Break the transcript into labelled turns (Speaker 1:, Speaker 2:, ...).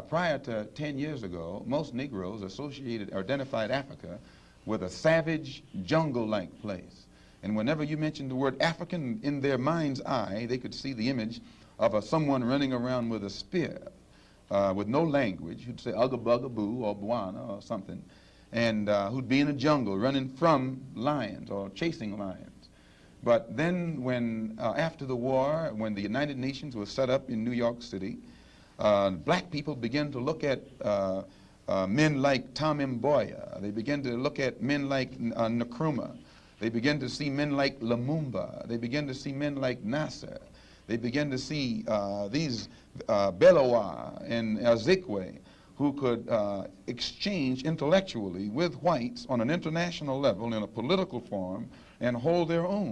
Speaker 1: prior to ten years ago, most Negroes associated or identified Africa with a savage, jungle-like place. And whenever you mentioned the word African in their mind's eye, they could see the image of a, someone running around with a spear uh, with no language, who'd say ugga bugga boo or buana or something, and uh, who'd be in a jungle running from lions or chasing lions. But then when, uh, after the war, when the United Nations was set up in New York City, uh, black people begin to look at uh, uh, men like Tom Mboya. They begin to look at men like uh, Nkrumah. They begin to see men like Lumumba. They begin to see men like Nasser. They begin to see uh, these uh, and Azikiwe who could uh, exchange intellectually with whites on an international level in a political forum and hold their own.